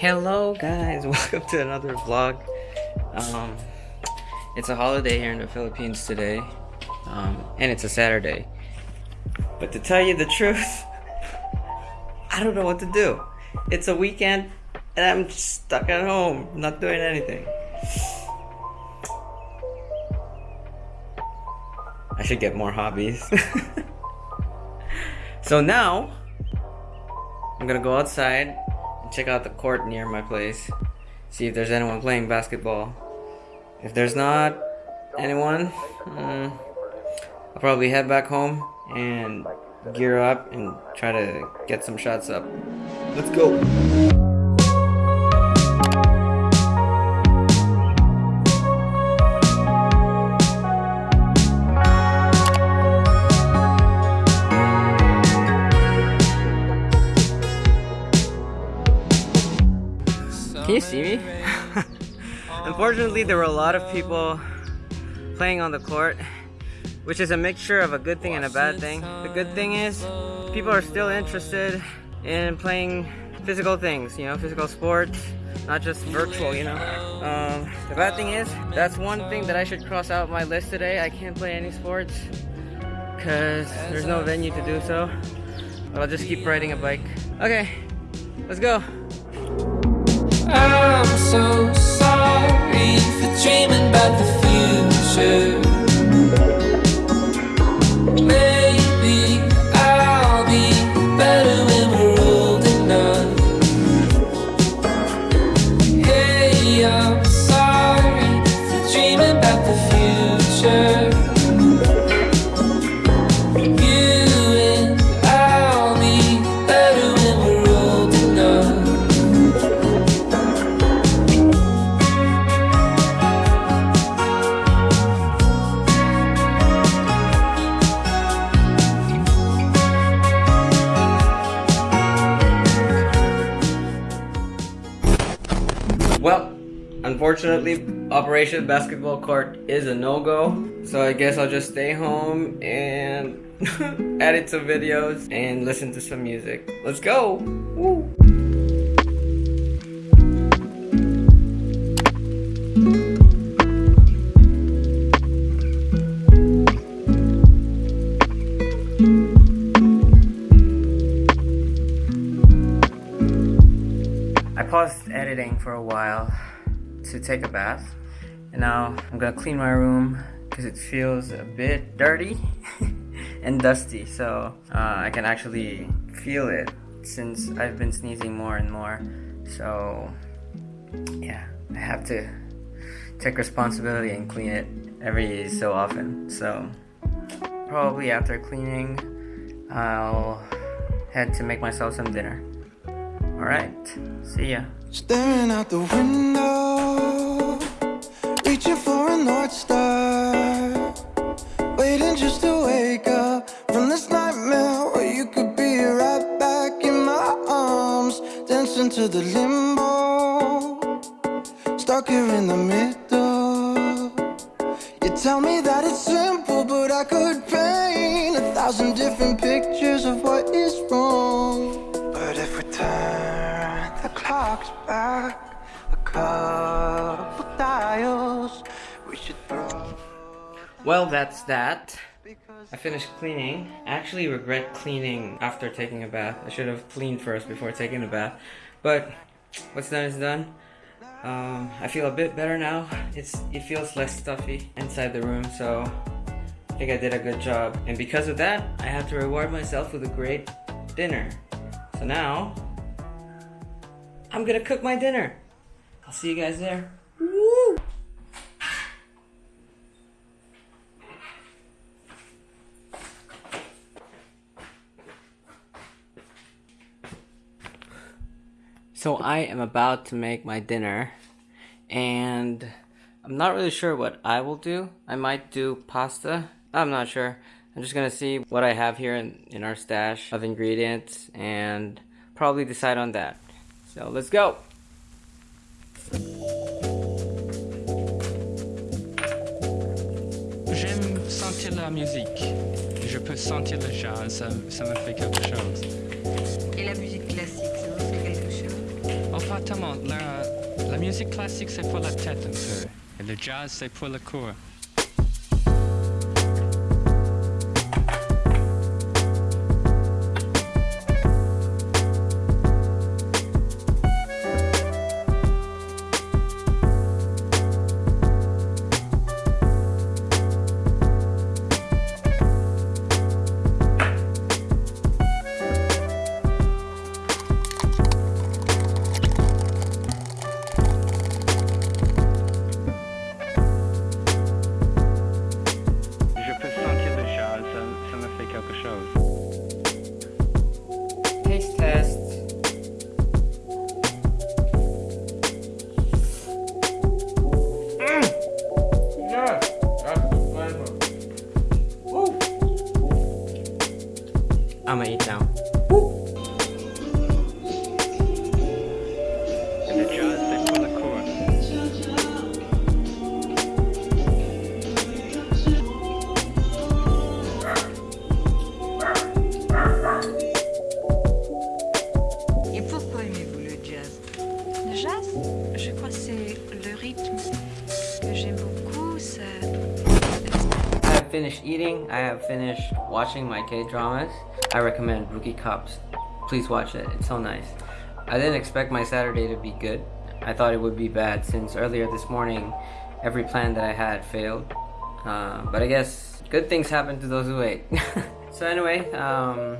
Hello guys, welcome to another vlog. Um, it's a holiday here in the Philippines today, um, and it's a Saturday. But to tell you the truth, I don't know what to do. It's a weekend, and I'm stuck at home, not doing anything. I should get more hobbies. so now, I'm gonna go outside check out the court near my place. See if there's anyone playing basketball. If there's not anyone, mm, I'll probably head back home and gear up and try to get some shots up. Let's go! Can you see me? Unfortunately, there were a lot of people playing on the court, which is a mixture of a good thing and a bad thing. The good thing is, people are still interested in playing physical things, you know, physical sports, not just virtual, you know. Um, the bad thing is, that's one thing that I should cross out my list today. I can't play any sports because there's no venue to do so. But I'll just keep riding a bike. Okay, let's go. I'm so sorry for dreaming about the future. Maybe unfortunately, Operation Basketball Court is a no-go. So I guess I'll just stay home and edit some videos and listen to some music. Let's go! Woo. I paused editing for a while to take a bath. And now I'm gonna clean my room because it feels a bit dirty and dusty. So uh, I can actually feel it since I've been sneezing more and more. So yeah I have to take responsibility and clean it every so often. So probably after cleaning I'll head to make myself some dinner alright see ya Staring out the window, reaching for a North Star. Waiting just to wake up from this nightmare where you could be right back in my arms, dancing to the limbo, stuck here in the middle. You tell me that it's simple, but I could paint a thousand different pictures the back a couple dials, we should throw. Well, that's that. I finished cleaning. I actually regret cleaning after taking a bath. I should have cleaned first before taking a bath. But what's done is done. Um, I feel a bit better now. It's It feels less stuffy inside the room, so I think I did a good job. And because of that, I have to reward myself with a great dinner. So now, I'm gonna cook my dinner. I'll see you guys there. Woo! So I am about to make my dinner and I'm not really sure what I will do. I might do pasta. I'm not sure. I'm just gonna see what I have here in, in our stash of ingredients and probably decide on that. So let's go. J'aime sentir la musique. Je peux sentir le jazz, ça, ça me fait quelque chose. Et la musique classique, ça vous fait quelque chose? En fait, Exactement. La, la musique classique, c'est pour la tête un peu. Et le jazz, c'est pour le corps. I'ma eat now. Et le jazz, c'est pour le corps. Et pourquoi aimez-vous le jazz Le jazz, je crois que c'est le rythme que j'aime beaucoup. Ça... I have finished eating. I have finished watching my K-dramas. I recommend Rookie Cops. Please watch it. It's so nice. I didn't expect my Saturday to be good. I thought it would be bad since earlier this morning every plan that I had failed. Uh, but I guess good things happen to those who wait. so anyway, um,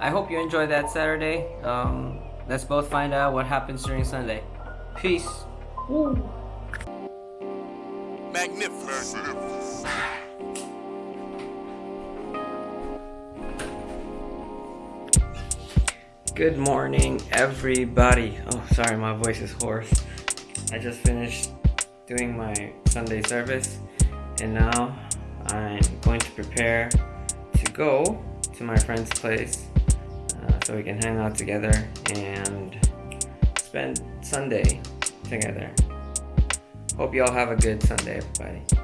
I hope you enjoyed that Saturday. Um, let's both find out what happens during Sunday. Peace. Magnificent. Good morning, everybody. Oh, sorry, my voice is hoarse. I just finished doing my Sunday service, and now I'm going to prepare to go to my friend's place uh, so we can hang out together and spend Sunday together. Hope you all have a good Sunday, everybody.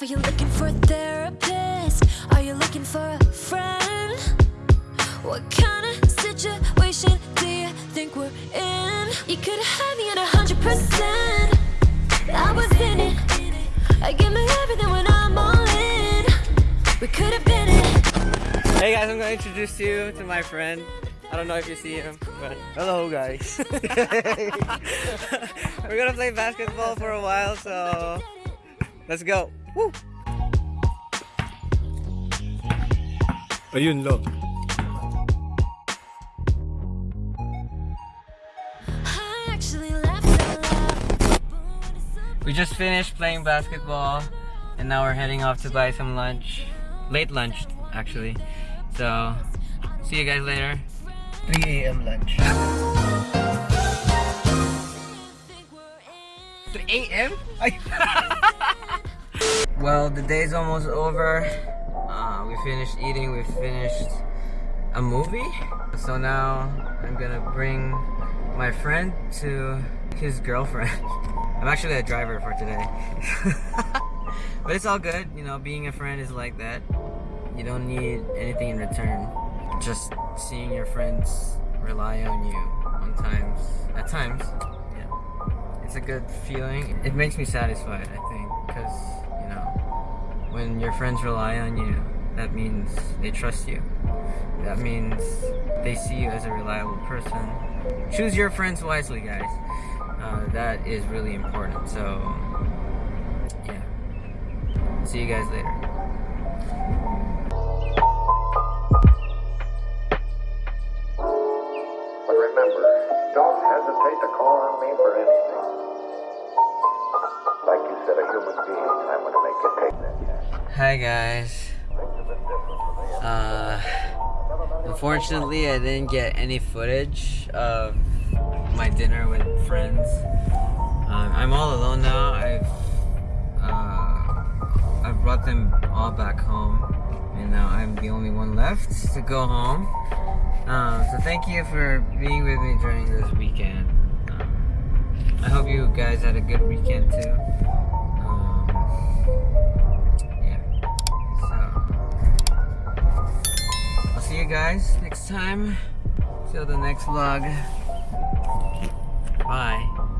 Are you looking for a therapist? Are you looking for a friend? What kind of situation do you think we're in? You could have me at a hundred percent. I was in it. I give me everything when I'm all in. We could have been it. Hey guys, I'm to introduce you to my friend. I don't know if you see him, but Hello guys. we're gonna play basketball for a while, so let's go. Woo! Ayun lo. I actually laughed out loud. We just finished playing basketball, and now we're heading off to buy some lunch. Late lunch, actually. So, see you guys later. 3 a.m. lunch. 3 a.m. well, the day's almost over. Uh, we finished eating. We finished a movie. So now I'm gonna bring my friend to his girlfriend. I'm actually a driver for today. but it's all good. You know, being a friend is like that. You don't need anything in return. Just seeing your friends rely on you on times. At times, yeah it's a good feeling. It makes me satisfied, I think, because, when your friends rely on you, that means they trust you. That means they see you as a reliable person. Choose your friends wisely, guys. Uh, that is really important. So, yeah. See you guys later. Human being, I'm going to make you take. Hi, guys. Uh, unfortunately, I didn't get any footage of my dinner with friends. Um, I'm all alone now. I've uh, I've brought them all back home, and now I'm the only one left to go home. Um, so thank you for being with me during this weekend. Um, I hope you guys had a good weekend too. Guys next time. Till the next vlog. Bye.